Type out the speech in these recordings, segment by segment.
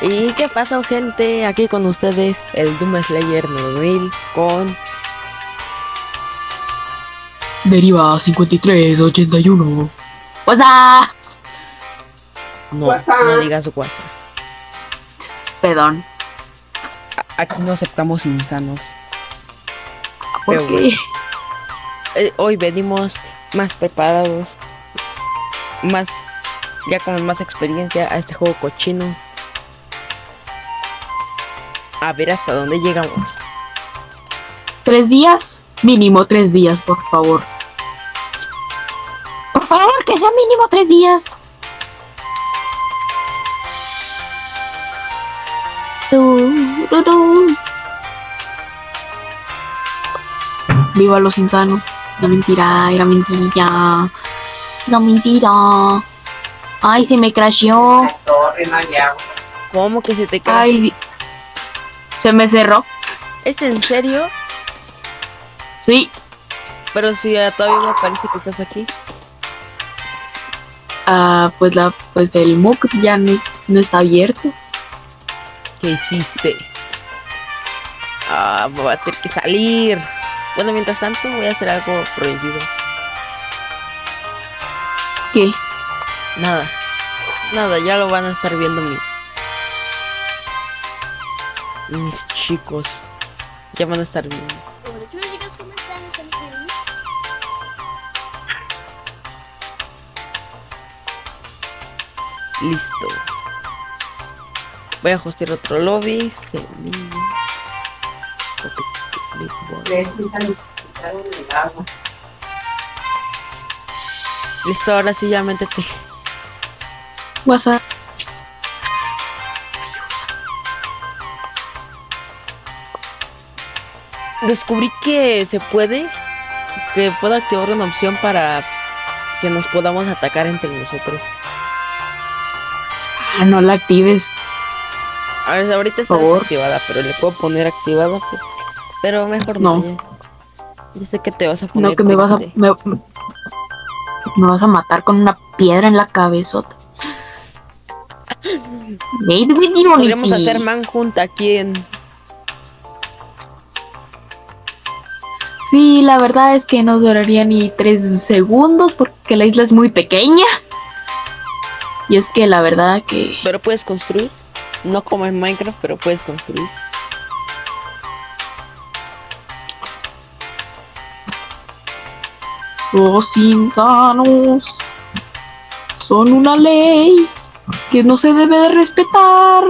¿Y qué pasa, gente? Aquí con ustedes, el Doom Slayer 9000 con... Deriva 5381. ¡What's No, no digas su casa. Perdón. Aquí no aceptamos insanos. ¿Por Pero qué? bueno. Eh, hoy venimos más preparados, más... ya con más experiencia a este juego cochino. A ver hasta dónde llegamos. ¿Tres días? Mínimo tres días, por favor. Por favor, que sea mínimo tres días. Viva los insanos. No mentira, era mentira. No mentira. Ay, se me crasheó. ¿Cómo que se te cae? Ay, se me cerró. ¿Es en serio? Sí. Pero si todavía me parece que estás aquí. Ah, pues la, pues el MOOC ya no, es- no está abierto. ¿Qué hiciste? Ah, voy a tener que salir. Bueno, mientras tanto voy a hacer algo prohibido. ¿Qué? Nada. Nada, ya lo van a estar viendo mis... Mis chicos. Ya van a estar viendo. Hola chicos y chicas, ¿cómo están? ¿Están bien? Listo. Voy a hostear otro lobby. Semilla. Clipboard. Les quitan- quitaron el agua. Listo, ahora sí ya métete. WhatsApp. Descubrí que se puede, que puedo activar una opción para que nos podamos atacar entre nosotros. Ah, no la actives. A ver, ahorita está desactivada, pero le puedo poner activada. pues. Pero mejor no. No. ya. Sé que te vas a poner. No, que me vas a. Me, me vas a matar con una piedra en la cabezota. Made with Podríamos hacer manjunta aquí en. Sí, la verdad es que no duraría ni tres segundos porque la isla es muy pequeña. Y es que la verdad que. Pero puedes construir. No como en Minecraft, pero puedes construir. Los insanos son una ley que no se debe de respetar.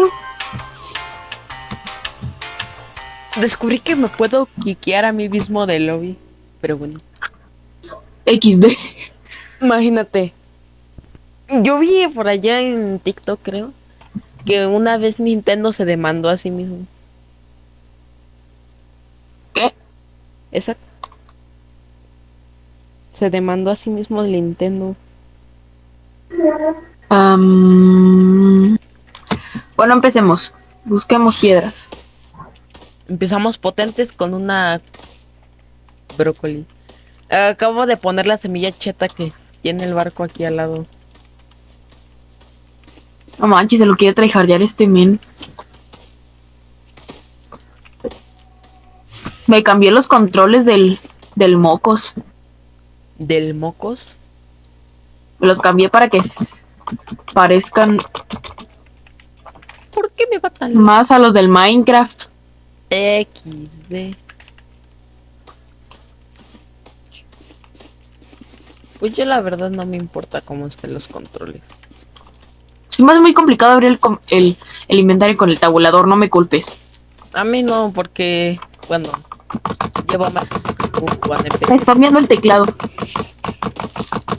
Descubrí que me puedo quiquear a mí mismo del lobby. Pero bueno. XD. Imagínate. Yo vi por allá en TikTok, creo, que una vez Nintendo se demandó a sí mismo. ¿Qué? Exacto. Se demandó a sí mismo el Nintendo. Am, bueno, empecemos. Busquemos piedras. Empezamos potentes con una brócoli. Acabo de poner la semilla cheta que tiene el barco aquí al lado. No manches, se lo quiere tryhardear este men. Me cambié los controles del, del mocos. Del mocos. Los cambié para que parezcan ¿Por qué me va tan más a los del Minecraft. XD. Pues yo la verdad no me importa cómo estén los controles. Se me hace muy complicado abrir el, com- el, el inventario con el tabulador, no me culpes. A mí no, porque, bueno, llevo más spameando el teclado.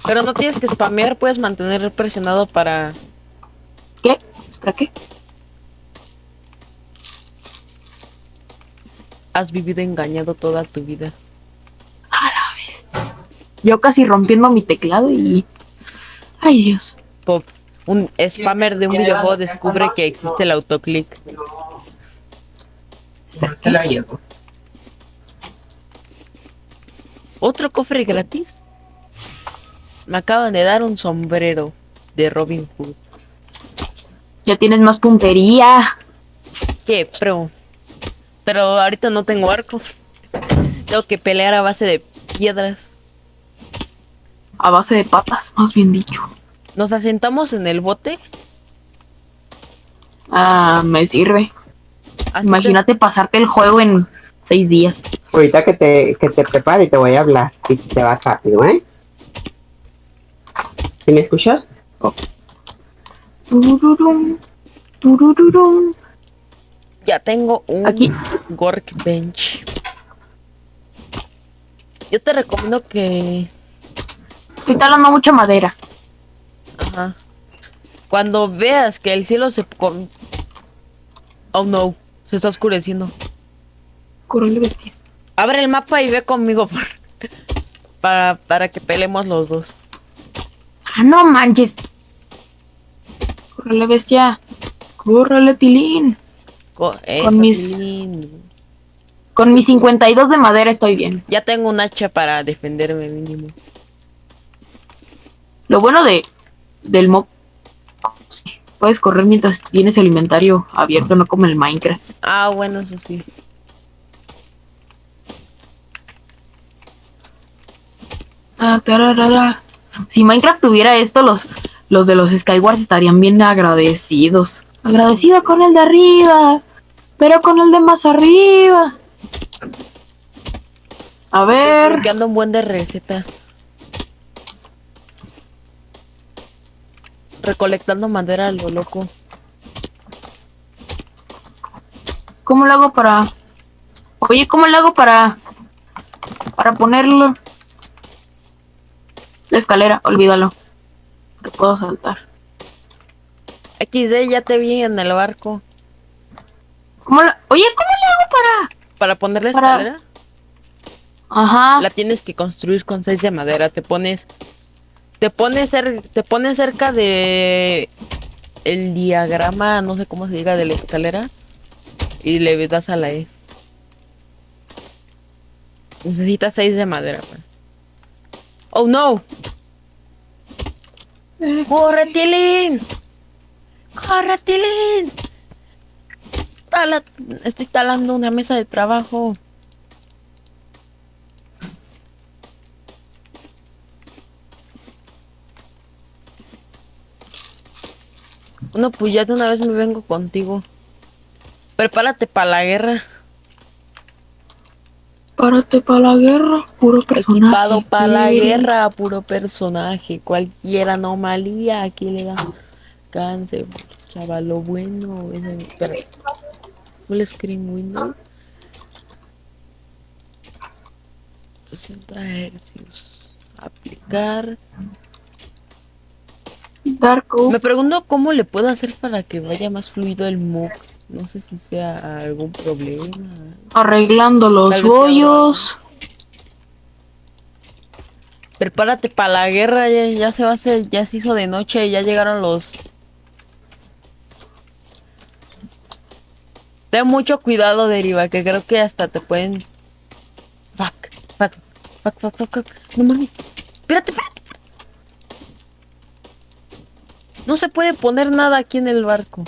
Pero no tienes que spamear, puedes mantener presionado para... ¿Qué? ¿Para qué? Has vivido engañado toda tu vida. Yo casi rompiendo mi teclado y... Ay, Dios. Pop. Un spammer de un videojuego descubre que existe el autoclick. No se lo llevo. ¿Otro cofre gratis? Me acaban de dar un sombrero de Robin Hood. Ya tienes más puntería. ¿Qué? Pero. Pero ahorita no tengo arco. Tengo que pelear a base de piedras. A base de patas, más bien dicho. Nos asentamos en el bote. Ah, me sirve. así Imagínate pasarte el juego en seis días. Ahorita que te, que te prepare te voy a hablar y te va rápido, ¿eh? ¿Sí me escuchas? Turururum, turururum. te- Ya tengo un Aquí. Workbench. Yo te recomiendo que. Estoy talando mucha madera. Ajá. Cuando veas que el cielo se. Oh no, se está oscureciendo. Corre, bestia. Abre el mapa y ve conmigo por- para, para que peleemos los dos. Ah, no manches. Córrele, bestia. Córrele, tilín. Co- Con mis- Tilín. Con mis 52 de madera estoy bien. Ya tengo un hacha para defenderme mínimo. Lo bueno de del mob puedes correr mientras tienes el inventario abierto, no como el Minecraft. Ah, bueno, eso sí. Ah, tararara. Si Minecraft tuviera esto, los, los de los Skywars estarían bien agradecidos. Agradecido con el de arriba, pero con el de más arriba. A ver, Porque ando un buen de recetas. Recolectando madera a lo loco. ¿cómo lo hago para... Oye, ¿cómo lo hago para... Para ponerlo... La escalera, olvídalo. Que puedo saltar. XD, ya te vi en el barco. ¿Cómo la... Oye, ¿cómo le hago para...? Para poner la Para- escalera, Ajá. la tienes que construir con seis de madera. Te pones. Te pones, cer- te pones cerca de. El diagrama, no sé cómo se diga, de la escalera. Y le das a la E. Necesitas seis de madera, pues. Oh no. Eh, ¡Corre, Tilín! ¡Corre, Tilín! Tala- Estoy talando una mesa de trabajo. No, pues ya de una vez me vengo contigo. Prepárate para la guerra. Párate para la guerra, puro personaje. Equipado para la guerra, puro personaje. Cualquier anomalía aquí le da cáncer. Chaval, lo bueno. es el-. Full screen window. 60 hercios. Aplicar. Dark Oak. Me pregunto cómo le puedo hacer para que vaya más fluido el mock. No sé si sea algún problema. Arreglando los bollos. Prepárate para la guerra, ya, ya se va a hacer, ya se hizo de noche ya llegaron los. Ten mucho cuidado, Deriva, que creo que hasta te pueden. Fuck, fuck, fuck, fuck, fuck, fuck. No mames. Espérate, espérate. No se puede poner nada aquí en el barco.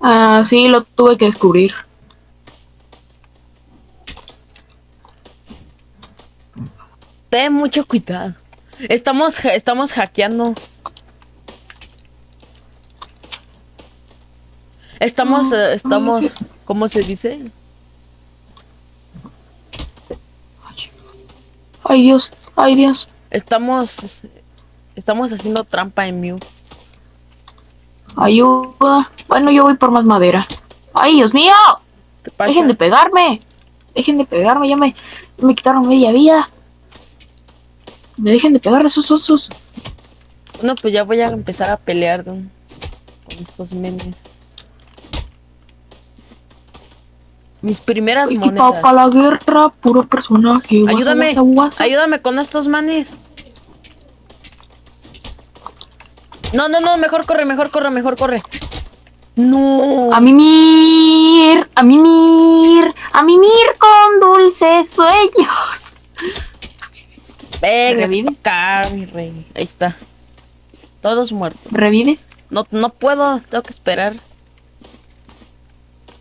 Ah, sí, lo tuve que descubrir. Ten mucho cuidado. Estamos, estamos hackeando. Estamos, eh, estamos, ¿cómo se dice? Ay, Dios, ay, Dios. Estamos, estamos haciendo trampa en Mew. Ayuda. Bueno, yo voy por más madera. Ay, Dios mío. Dejen de pegarme. Dejen de pegarme. Ya me, ya me quitaron media vida. Me dejen de pegar esos osos. Bueno, pues ya voy a empezar a pelear don, con estos menes. Mis primeras Equipado monedas. para la guerra, puro personaje. Ayúdame, guasa, guasa. ayúdame con estos manes. No, no, no, mejor corre, mejor corre, mejor corre. No. A mimir, a mimir, a mimir con dulces sueños. Venga, ¿Revives? acá, mi rey. Ahí está. Todos muertos. ¿Revives? No, no puedo, tengo que esperar.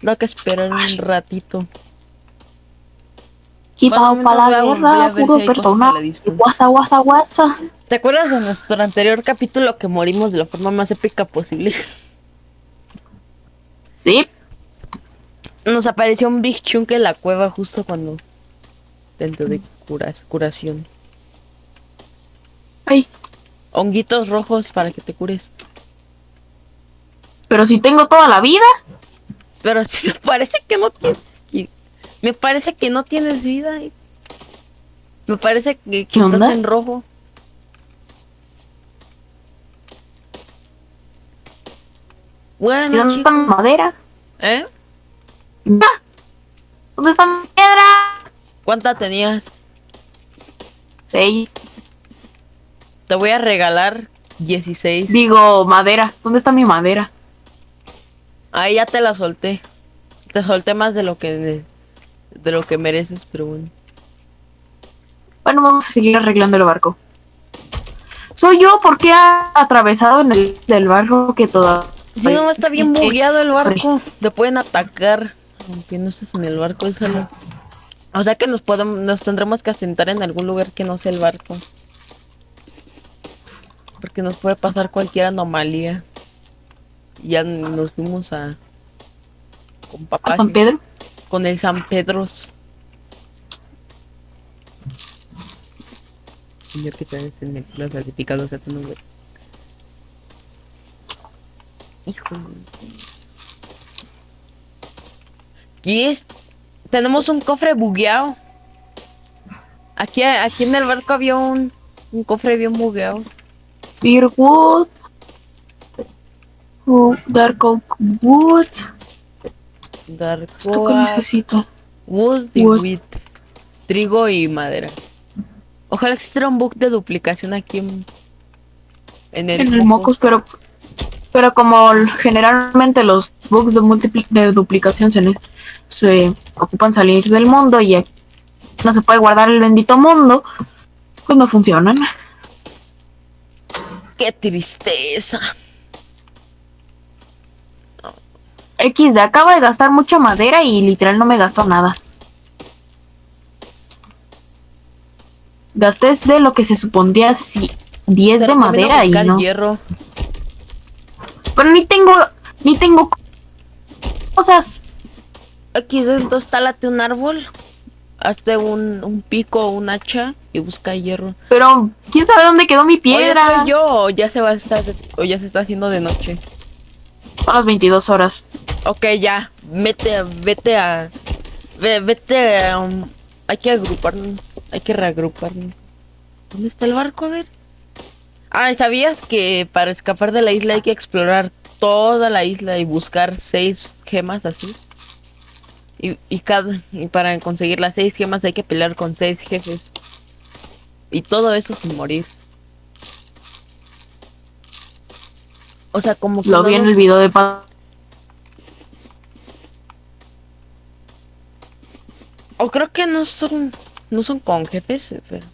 Tengo que esperar un ratito. Bueno, para la guerra, puro si persona. Guasa, guasa, guasa. ¿Te acuerdas de nuestro anterior capítulo que morimos de la forma más épica posible? Sí, Nos apareció un Big Chunk en la cueva justo cuando... Dentro de curas, curación. ay, Honguitos rojos para que te cures. pero si tengo toda la vida. Pero sí me parece que no tienes... Me parece que no tienes vida. Me parece que, que ¿Qué estás en rojo. ¿Y Bueno, ¿Dónde está mi madera? ¿Eh? ¿Dónde está mi piedra? ¿Cuánta tenías? Seis. Te voy a regalar 16. Digo, madera. ¿Dónde está mi madera? Ahí ya te la solté. Te solté más de lo que de lo que mereces, pero bueno. Bueno, vamos a seguir arreglando el barco. Soy yo porque ha atravesado en el del barco que toda. Si no está bien bugueado el barco, te pueden atacar. Aunque no estés en el barco, déjalo. O sea que nos podemos, nos tendremos que asentar en algún lugar que no sea el barco. Porque nos puede pasar cualquier anomalía. Ya nos fuimos a con papá ¿A San Pedro? con el San Pedros. Señor que te en el cielo santificado sea tu nombre. Hijo. Y es. Tenemos un cofre bugueado. Aquí, aquí en el barco había un, un cofre bien bugueado. Firwood. Oh, Dark Oak Wood. Dark ¿Esto qué Oak, necesito? Wood y Wood. wheat. Trigo y madera. Ojalá existiera un bug de duplicación aquí en, en el, En el Mocos. Pero. Pero como generalmente los bugs de, de duplicación se, se ocupan salir del mundo y aquí no se puede guardar el bendito mundo, pues no funcionan. ¡Qué tristeza! XD, acabo de gastar mucha madera y literal no me gastó nada. Gasté de lo que se supondría si 10 Te de madera y no. hierro. Pero ni tengo, ni tengo cosas. Aquí entonces tálate un árbol, hazte un, un pico o un hacha y busca hierro. Pero quién sabe dónde quedó mi ¿O ya piedra. soy yo o ya se va a estar o ya se está haciendo de noche? A las 22 horas. Ok, ya, vete, vete a, ve- vete a, hay que agruparnos, hay que reagruparnos. ¿Dónde está el barco? A ver. Ah, ¿sabías que para escapar de la isla hay que explorar toda la isla y buscar seis gemas así? Y, y cada, y para conseguir las seis gemas hay que pelear con seis jefes. Y todo eso sin morir. O sea, como que Lo no vi en el video de O creo que no son. No son con eh, pero.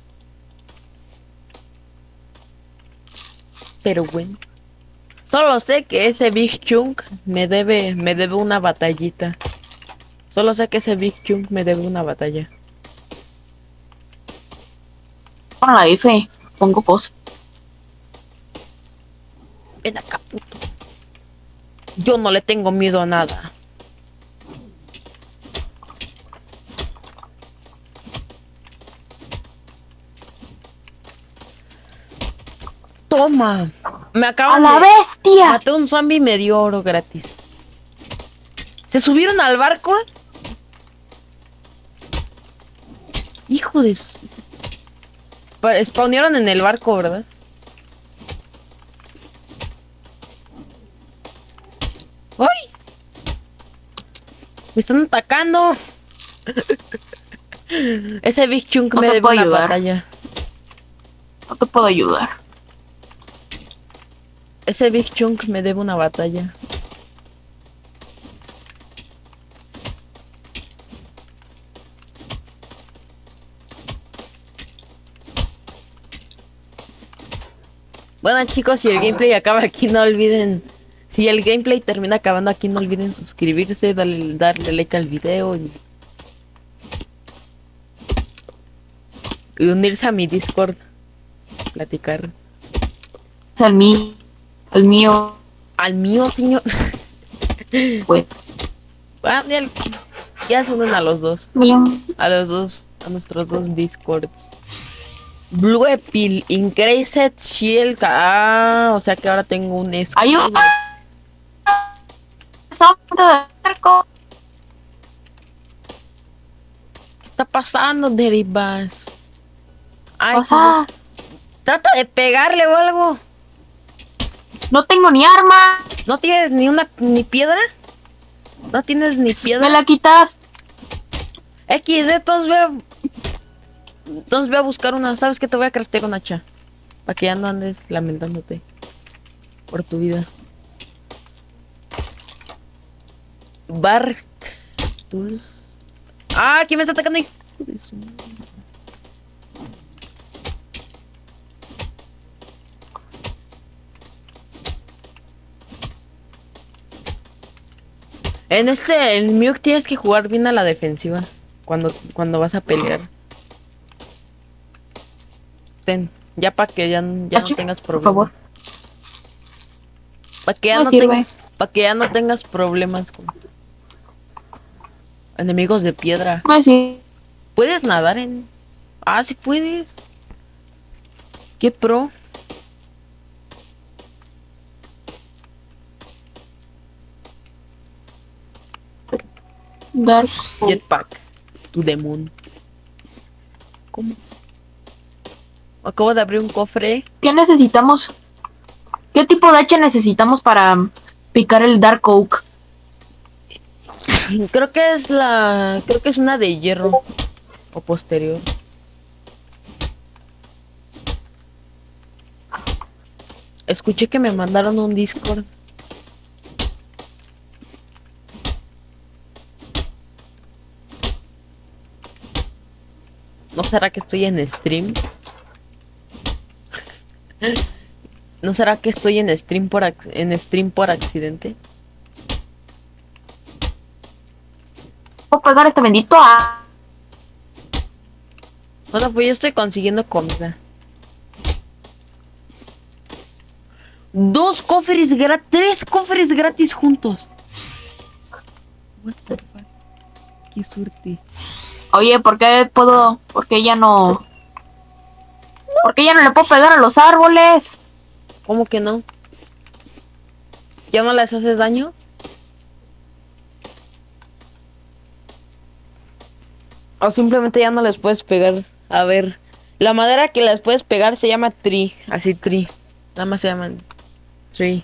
Pero bueno. Solo sé que ese Big Chunk me debe. me debe una batallita. Solo sé que ese Big Chunk me debe una batalla. con la F. Pongo cosas. Ven acá, puto. Yo no le tengo miedo a nada. Toma. Me ¡A acaban la de... bestia! Maté un zombie y me dio oro gratis. ¿Se subieron al barco? Hijo de Spawnearon en el barco, ¿verdad? ¡Ay! Me están atacando. Ese Big Chunk No me debe una ayudar. batalla. No te puedo ayudar. Ese Big Chunk me debe una batalla. Bueno chicos, si el gameplay acaba aquí, no olviden... Si el gameplay termina acabando aquí, no olviden suscribirse, darle, darle like al video y... y unirse a mi Discord. Platicar. Al mí, al mío, Al mío, señor. pues. Ah, ya, ya se unen a los dos. mío. A los dos. A nuestros dos Discords. Blue Epil, Increased Shield. Ah, o sea que ahora tengo un escudo. De. ¿Qué está pasando, Derivas? Ay, O sea, trata de pegarle o algo. no tengo ni arma. ¿No tienes ni una ni piedra? ¿No tienes ni Me piedra? la quitas. XD, entonces voy a... Entonces voy a buscar una. ¿Sabes qué? Te voy a craftear una hacha. Para que ya no andes lamentándote. Por tu vida. Tools. ¡Ah! ¿Quién me está atacando? Madre. En este, el Mewk tienes que jugar bien a la defensiva cuando, cuando vas a pelear. Ten, ya para que ya, ya no tengas por problemas. favor. Para que ya no tengas, para que ya no tengas problemas con enemigos de piedra. Pues sí. ¿Puedes nadar en? Ah, sí puedes. ¿Qué pro? Dark. Jetpack. To the moon. ¿Cómo? Acabo de abrir un cofre. ¿Qué necesitamos? ¿Qué tipo de hacha necesitamos para picar el Dark Oak? Creo que es la. Creo que es una de hierro. O posterior. Escuché que me mandaron un Discord. ¿No será que estoy en stream? ¿No será que estoy en stream por en stream por accidente? ¿Puedo pegar este bendito a... Bueno, pues yo estoy consiguiendo comida. Dos cofres gratis, tres cofres gratis juntos. What the fuck? Qué suerte. Oye, ¿por qué puedo...? ¿Por qué ya no...? ¿Por qué ya no le puedo pegar a los árboles? ¿Cómo que no? ¿Ya no les haces daño? O simplemente ya no les puedes pegar. A ver, la madera que les puedes pegar se llama tree, así tree. Nada más se llaman tree.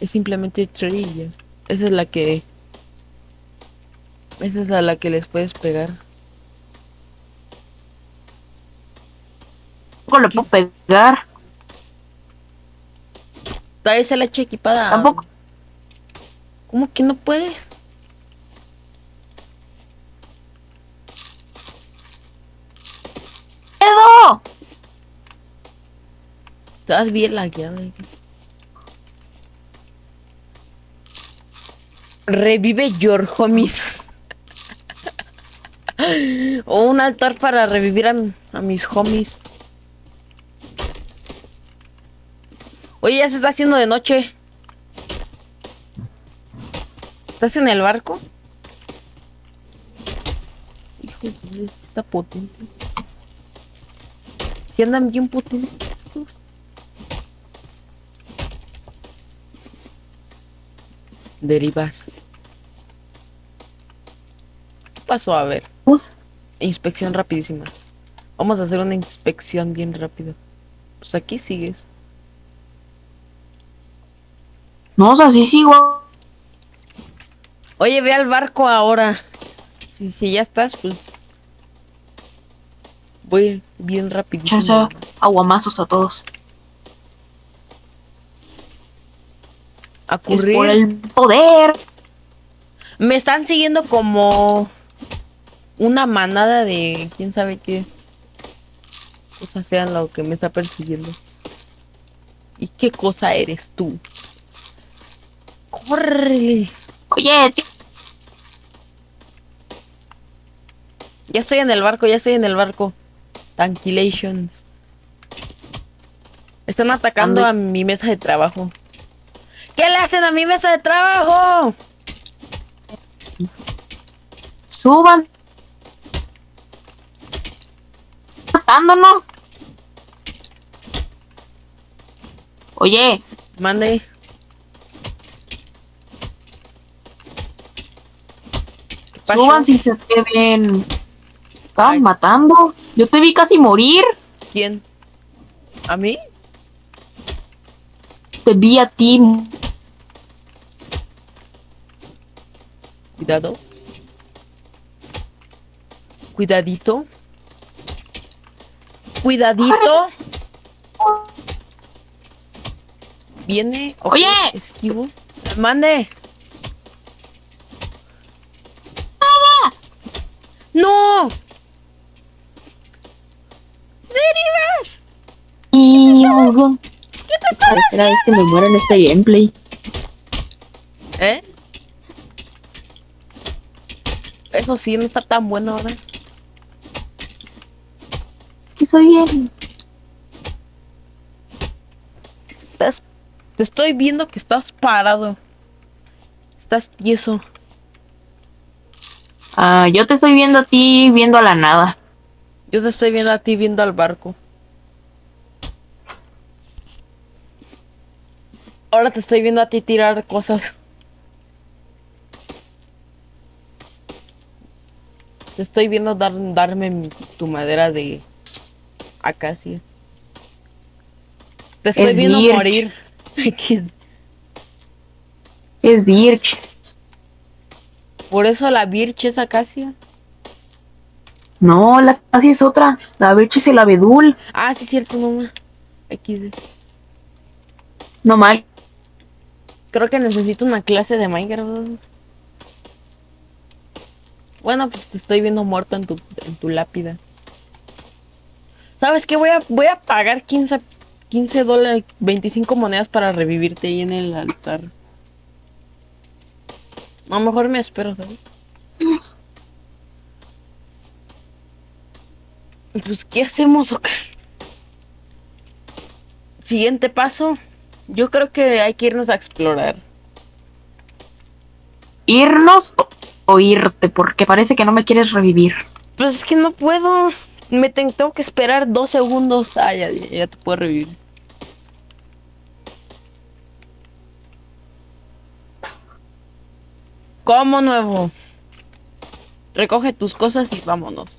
Es simplemente tree. ya. Esa es la que esa es a la que les puedes pegar. Tampoco le puedo pegar. Traes el hacha equipada. Tampoco. ¿Cómo que no puedes? Estás bien lagueado. eh. Revive your homies. o un altar para revivir a, a mis homies. Oye, ya se está haciendo de noche. ¿Estás en el barco? Hijo de su- está potente. Si andan bien potentes estos. Derivas. ¿Qué pasó? A ver, Pues, inspección rapidísima. Vamos a hacer una inspección bien rápido. Pues aquí sigues. No, o sea, sí sigo. Oye, ve al barco ahora. Si, si ya estás, pues. Voy bien rapidísimo. Aguamazos a todos. A Es por el poder. Me están siguiendo como una manada de quién sabe qué. cosa sea lo que me está persiguiendo. ¿Y qué cosa eres tú? ¡Corre! Oye, tío, Ya estoy en el barco, ya estoy en el barco. Tranquilations. Están atacando a mi mesa de trabajo. ¿Qué le hacen a mi mesa de trabajo? suban. Matándonos. Oye, Mande. Suban si se te ven. Estaban Ay. matando. Yo te vi casi morir. ¿Quién? ¿A mí? Te vi a ti. Cuidado. Cuidadito. Cuidadito. Viene. ok, Oye. Esquivo. Mande. ¡No! ¡Derivas! Y... Parecerá vez que me muero en este gameplay. ¿Eh? Eso sí, no está tan bueno ahora. Que soy bien. Estás- te estoy viendo que estás parado. Estás tieso. Ah, yo te estoy viendo a ti viendo a la nada. Yo te estoy viendo a ti viendo al barco. Ahora te estoy viendo a ti tirar cosas. Te estoy viendo dar, darme mi- tu madera de acacia. Te estoy Es viendo birch. morir. Es Birch. Por eso la birch es acacia. No, la casi es otra. La Birch es el abedul. Ah, sí, cierto, mamá. No mal. Creo que necesito una clase de Minecraft. Bueno, pues te estoy viendo muerto en tu, en tu lápida. ¿Sabes qué? Voy a, voy a pagar 15, 15 dólares, 25 monedas para revivirte ahí en el altar. A lo mejor me espero, ¿sabes? Pues, ¿qué hacemos? o qué? Siguiente paso. Yo creo que hay que irnos a explorar. ¿Irnos o, irte? Porque parece que no me quieres revivir. Pues es que no puedo. Me ten- tengo que esperar dos segundos. Ah, ya, ya te puedo revivir. Como nuevo. Recoge tus cosas y vámonos.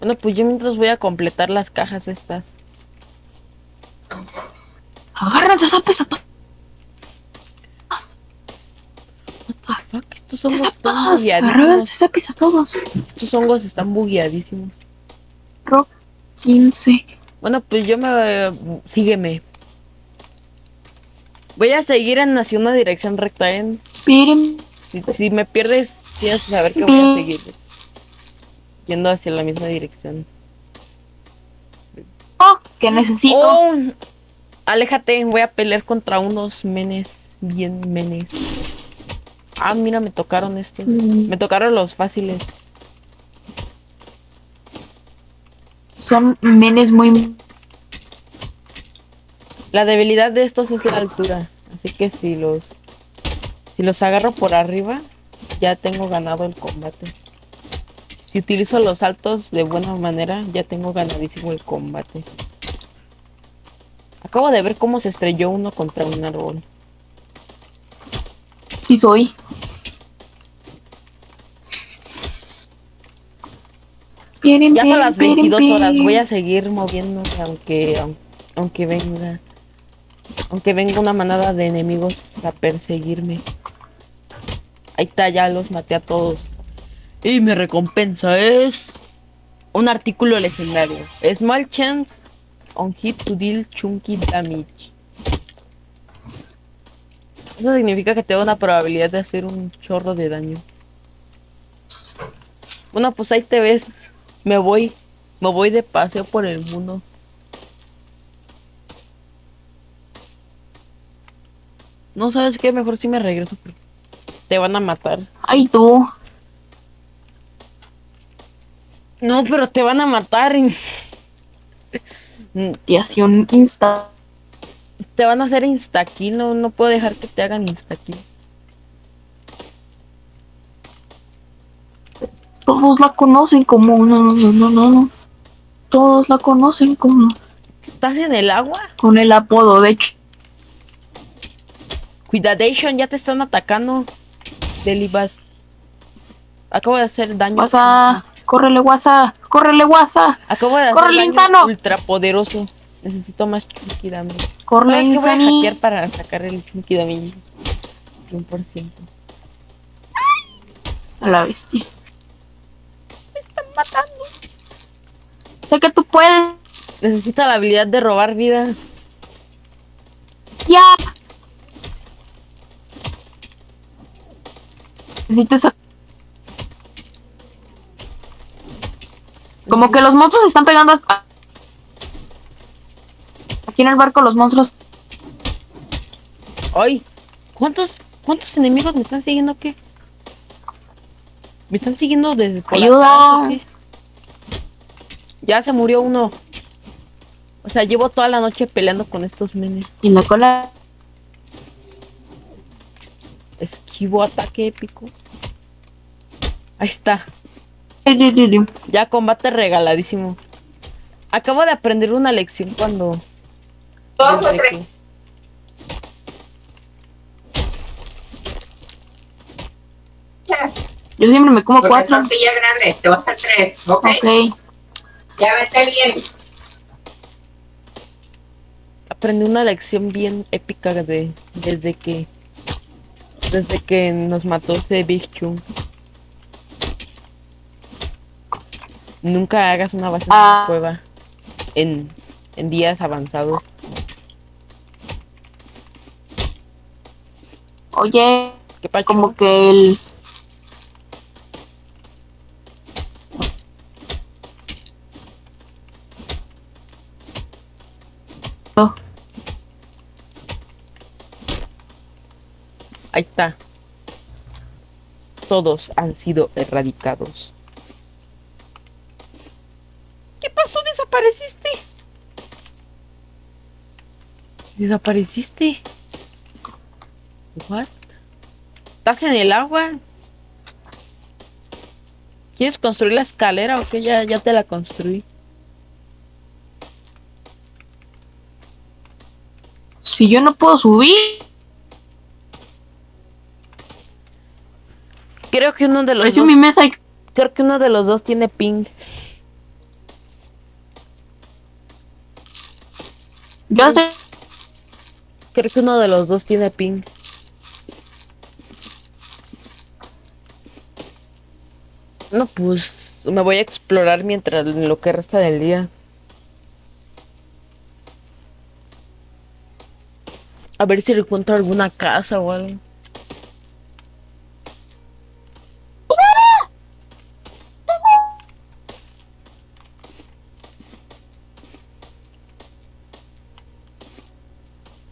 Bueno, pues yo mientras voy a completar las cajas estas. Agárrense esa pesa to- What the fuck? Estos hongos están bugueadísimos. Agárrense todos. Estos hongos están bugueadísimos. Rock 15. Bueno, pues yo me... Sígueme. Voy a seguir en hacia una dirección recta, ¿eh? Miren. Si, si me pierdes, tienes que saber que voy a seguir. Yendo hacia la misma dirección. Oh, que necesito. ¡Oh! Aléjate, voy a pelear contra unos menes. Bien menes. Ah, mira, me tocaron estos. Mm, Me tocaron los fáciles. Son menes muy. La debilidad de estos es la altura. Así que si los si los agarro por arriba, ya tengo ganado el combate. Si utilizo los saltos de buena manera, ya tengo ganadísimo el combate. Acabo de ver cómo se estrelló uno contra un árbol. Sí, soy. Ya son las miren, 22 miren, horas. Voy a seguir moviéndome aunque aun- aunque venga aunque venga una manada de enemigos a perseguirme. Ahí está, ya los maté a todos. Y mi recompensa es un artículo legendario. Small chance on hit to deal chunky damage. Eso significa que tengo una probabilidad de hacer un chorro de daño. Bueno, pues ahí te ves. Me voy. Me voy de paseo por el mundo. No sabes qué, mejor si me regreso. Te van a matar. Ay, tú. No, pero te van a matar. y- un insta. Te van a hacer instakill. No, no puedo dejar que te hagan instakill. Todos la conocen como. No, no, no, no, no, no. Todos la conocen como. ¿Estás en el agua? Con el apodo, de hecho. Cuidadation, ya te están atacando. Delibas. Acabo de hacer daño. WhatsApp. Córrele, WhatsApp. Córrele, WhatsApp. Acabo de hacer ¡Córrele, daño insano! ultra poderoso. Necesito más Chunky Damage. ¿Sabes qué voy a hackear para sacar el Chunky Damage? 100%. A la bestia. Me están matando. Sé que tú puedes. Necesito la habilidad de robar vida. Ya. Necesito esa. Como que los monstruos están pegando. a- Aquí en el barco los monstruos. ¡Ay! ¿Cuántos, ¿Cuántos enemigos me están siguiendo qué? ¿Me están siguiendo desde por Ayuda. atrás? Ya se murió uno. O sea, llevo toda la noche peleando con estos menes. Y la cola. Esquivo ataque épico. Ahí está. Ya combate regaladísimo. Acabo de aprender una lección cuando. Dos o tres. Yo siempre me como Porque cuatro. grandes, te vas a tres, ¿ok? Ok. Ya vete bien. aprendí una lección bien épica de desde que desde que nos mató ese Big Chung. Nunca hagas una base en Ah. una cueva en, en días avanzados. Oye, ¿Qué como que el. Oh, Ahí está. Todos han sido erradicados. ¿Qué pasó? ¿Desapareciste? ¿Desapareciste? ¿What? ¿Estás en el agua? ¿Quieres construir la escalera o qué? Ya, ya te la construí. Si yo no puedo subir. Creo que uno de los dos, mi mesa y. creo que uno de los dos tiene ping. Yo sé. Creo que uno de los dos tiene ping. No, pues me voy a explorar mientras en lo que resta del día. A ver si encuentro alguna casa o algo.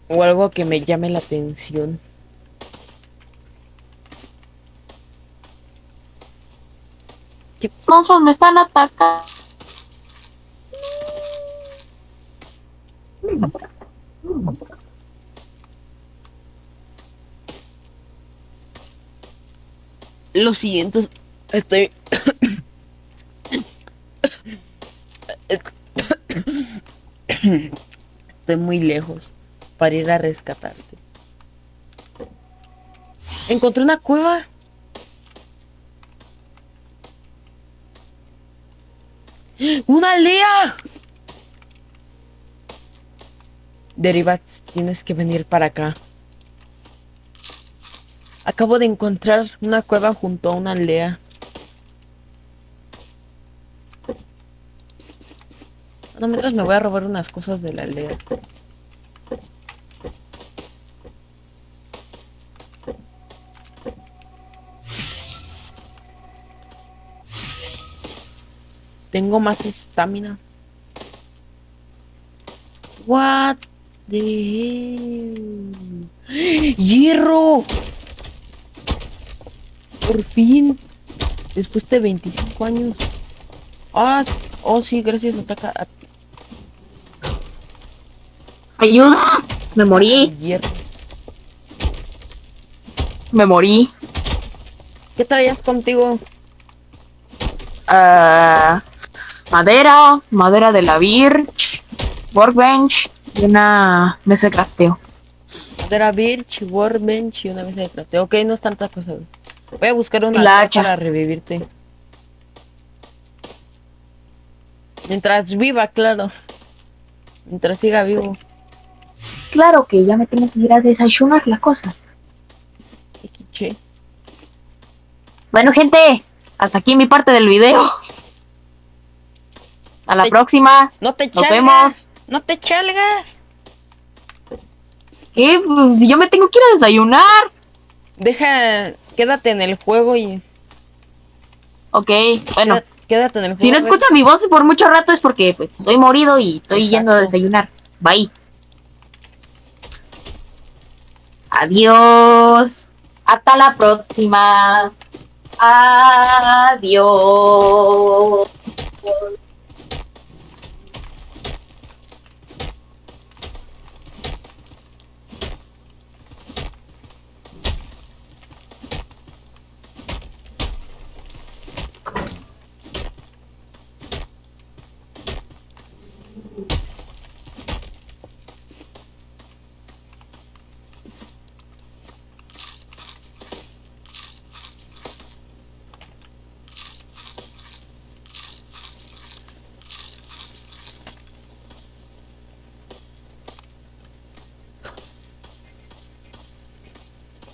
O algo que me llame la atención. Monstruos me están atacando. Lo siguiente, estoy... Estoy muy lejos para ir a rescatarte. Encontré una cueva. ¡Una aldea! Derivas, tienes que venir para acá. Acabo de encontrar una cueva junto a una aldea. No, mientras me voy a robar unas cosas de la aldea. Tengo más estamina. What the hell? ¡Hierro! Por fin. Después de 25 años. Ah, oh sí, gracias ataca a ¡Ayuda! Me morí, hierro. me morí. ¿Qué traías contigo? Ah, madera, madera de la Birch, workbench y una mesa de crafteo. Madera Birch, Workbench y una mesa de crafteo. Ok, no es tanta cosa. Voy a buscar una La hacha para revivirte. Mientras viva, claro. Mientras siga vivo. Claro que ya me tengo que ir a desayunar la cosa. Bueno, gente, hasta aquí mi parte del video. A la Te- próxima. No te Nos chalgas. vemos. No te chalgas. ¿Qué? Pues yo me tengo que ir a desayunar. Deja, quédate en el juego y Ok, bueno. quédate, quédate en el juego. Si no escuchan mi voz por mucho rato es porque pues, estoy morido y estoy Exacto. yendo a desayunar. Bye. Adiós. Hasta la próxima. Adiós.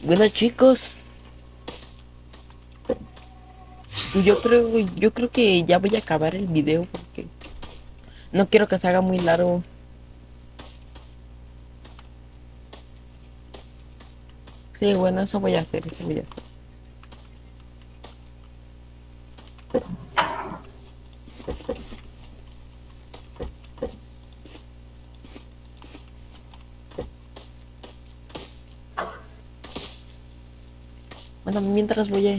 Bueno chicos. Yo creo, yo creo que ya voy a acabar el video porque no quiero que se haga muy largo. Sí, bueno, eso voy a hacer, eso voy a hacer. Mientras voy a...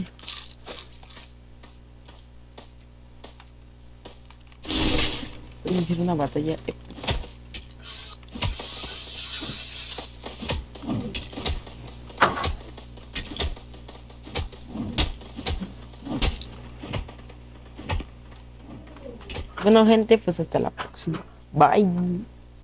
A iniciar una batalla. Bueno, gente, pues hasta la próxima. Bye.